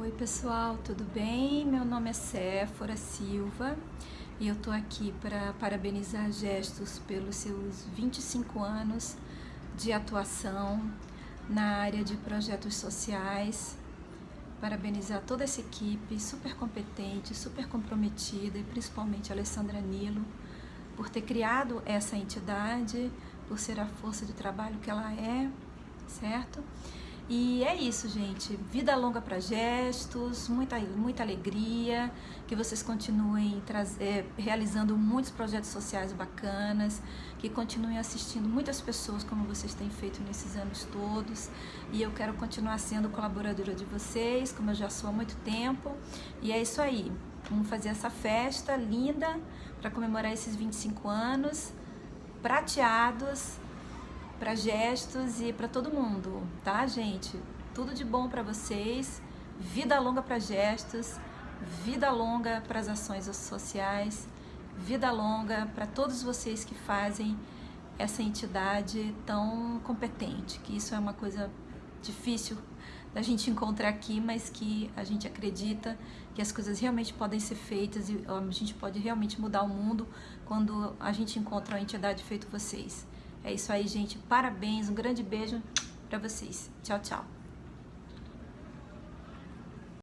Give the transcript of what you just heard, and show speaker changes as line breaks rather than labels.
Oi pessoal, tudo bem? Meu nome é Séfora Silva e eu tô aqui para parabenizar Gestos pelos seus 25 anos de atuação na área de projetos sociais. Parabenizar toda essa equipe super competente, super comprometida e principalmente Alessandra Nilo por ter criado essa entidade, por ser a força de trabalho que ela é, certo? E é isso, gente. Vida longa para gestos, muita, muita alegria, que vocês continuem é, realizando muitos projetos sociais bacanas, que continuem assistindo muitas pessoas como vocês têm feito nesses anos todos. E eu quero continuar sendo colaboradora de vocês, como eu já sou há muito tempo. E é isso aí. Vamos fazer essa festa linda para comemorar esses 25 anos, prateados, para gestos e para todo mundo, tá, gente? Tudo de bom para vocês, vida longa para gestos, vida longa para as ações sociais, vida longa para todos vocês que fazem essa entidade tão competente, que isso é uma coisa difícil da gente encontrar aqui, mas que a gente acredita que as coisas realmente podem ser feitas e a gente pode realmente mudar o mundo quando a gente encontra uma entidade feito vocês. É isso aí, gente. Parabéns, um grande beijo para vocês. Tchau, tchau.